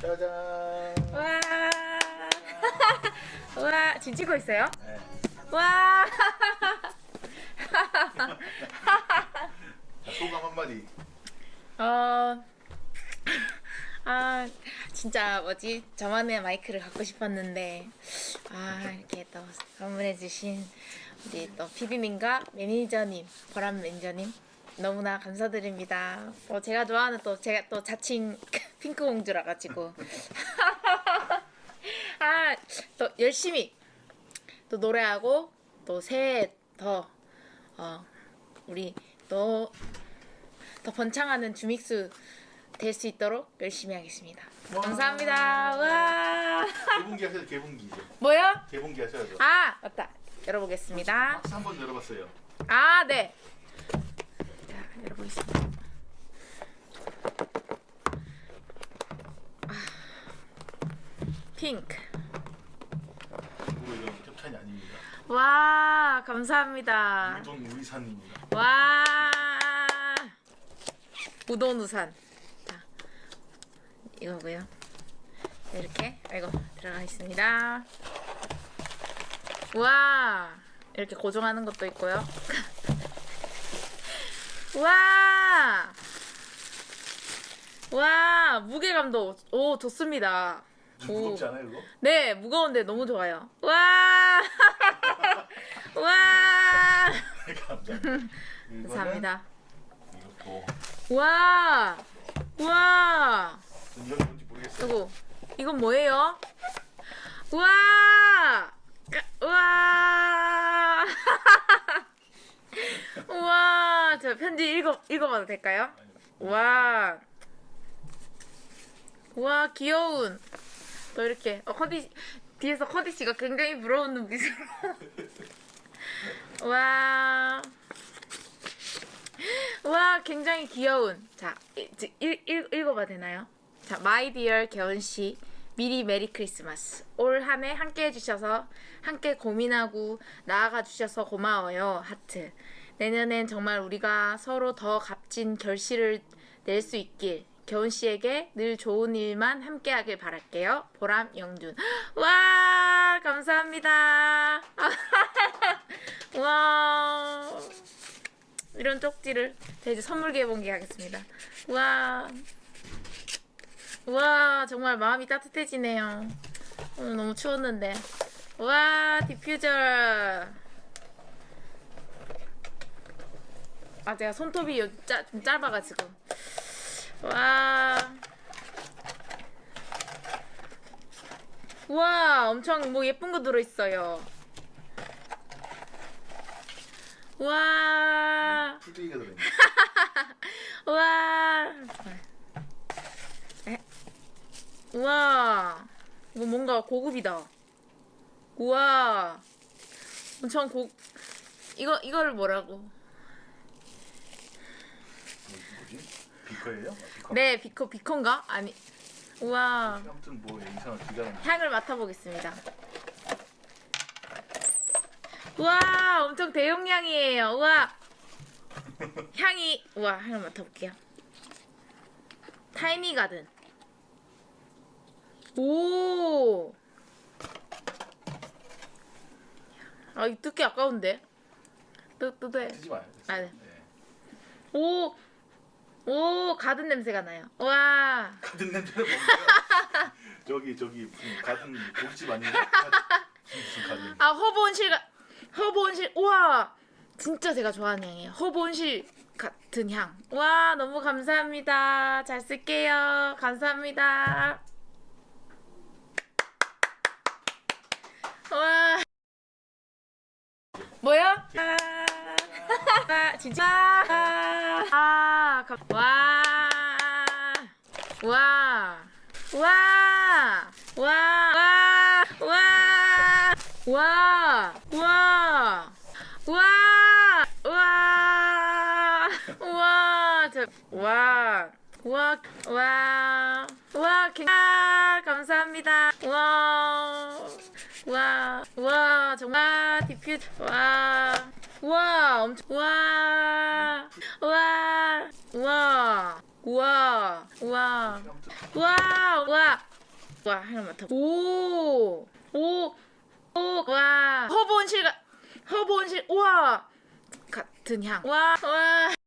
짜잔. 와. 와, 지금 찍고 있어요? 네. 와. 자, 소감 한마디. 어. 아, 진짜 뭐지? 저만의 마이크를 갖고 싶었는데 아, 이렇게 또 선물해 주신 우리 또 PD님과 매니저님, 보람 매니저님 너무나 감사드립니다. 어, 제가 좋아하는 또 제가 또 자칭 핑크 공주라 가지고 아, 또 열심히 또 노래하고 또 새해 더 어, 우리 또 더 번창하는 주믹스 될 수 있도록 열심히 하겠습니다. 와. 감사합니다. 와. 개봉기 하셔야 개봉기죠. 뭐요? 개봉기 하셔야죠. 아, 맞다. 열어보겠습니다. 박스 한번 열어봤어요. 아, 네. 자, 열어보겠습니다. 핑크. 이건 협찬이 아닙니다. 와, 감사합니다. 우동 우이산입니다. 와. 우돈우산. 자, 이거고요. 이렇게 아이고 들어가 있습니다. 와, 이렇게 고정하는 것도 있고요. 와. 와, 무게감도 오 좋습니다. 좀 무겁지 않아요 이거? 네, 무거운데 너무 좋아요. 와! 와! 감사합니다. 이것도 와! 와! 이건 뭔지 모르겠어요. 이거 이건 뭐예요? 와! 까- 와! 와! 저 편지 읽어 읽어봐도 될까요? 와! 와 귀여운 또 이렇게 어, 커디 뒤에서 커디 씨가 굉장히 부러운 눈빛으로 와. 와, 굉장히 귀여운. 자, 읽, 읽, 읽, 읽어봐도 되나요? 자, my dear 겨운 씨. 미리 Merry Christmas. 올 한 해 함께 해주셔서, 함께 고민하고 나아가 주셔서 고마워요. 하트. 내년엔 정말 우리가 서로 더 값진 결실을 낼 수 있길. 겨운 씨에게 늘 좋은 일만 함께 하길 바랄게요. 보람 영준. 와, 감사합니다. 와. 이런 쪽지를 자 이제 선물 개봉기 하겠습니다. 와. 와, 정말 마음이 따뜻해지네요. 오늘 너무 추웠는데. 와, 디퓨저. 아, 제가 손톱이 요, 짜, 좀 짧아가지고. 와. 와, 엄청 뭐 예쁜 거 들어있어요. 와. 풀떼기가 들어있네. 와. 에? 우와. 이거 뭔가 고급이다. 우와. 엄청 고 이거 이거를 뭐라고? 뭐지? 비커예요? 아, 비커? 네, 비커 비커인가? 아니. 우와. 아무튼 뭐 이상한 기가 나. 향을 맡아보겠습니다. 우와, 엄청 대용량이에요. 우와. 향이, 우와, 향을 맡아볼게요. 타이니 가든. 오. 아, 이 뜯기 아까운데. 뜯, 뜯어야 쓰지 마요. 아, 네. 네. 오. 오, 가든 냄새가 나요. 와. 가든 냄새는 뭔가요? 저기 저기 무슨 가든 고깃집 아니에요? 가- 무슨 가든? 아 허브 온실 가 허브 온실 우와 진짜 제가 좋아하는 향이에요 허브 온실 같은 향 와 너무 감사합니다 잘 쓸게요 감사합니다 와 뭐요? 아, 아, 진짜 아, 감- 와, 와, 와, 와, 와, 와, 와, 와, 와, 와, 와, 저, 와, 와, 와, 와, 개- 아, 감사합니다. 와, 와, 와, 정말 디퓨, 와, 와, 엄청, 와, 와, 와, 와, 와, 아무튼 와, 와, 와 향을 맡아. 오, 오, 오, 와. 허브 온실 가, 허브 온실. 우와. 같은 향. 와, 와.